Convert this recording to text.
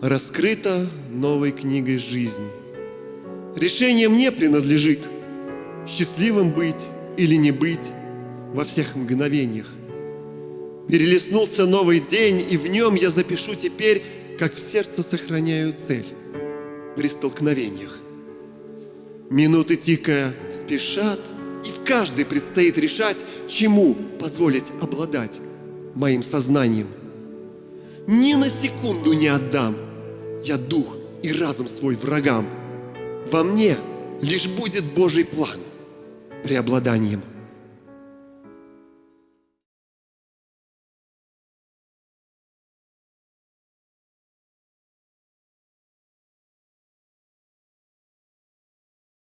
раскрыта новой книгой жизнь. Решение мне принадлежит, счастливым быть или не быть во всех мгновениях. Перелеснулся новый день, и в нем я запишу теперь, как в сердце сохраняю цель при столкновениях. Минуты тикая спешат, и в каждой предстоит решать, чему позволить обладать моим сознанием. Ни на секунду не отдам я дух и разум свой врагам. Во мне лишь будет Божий план преобладанием.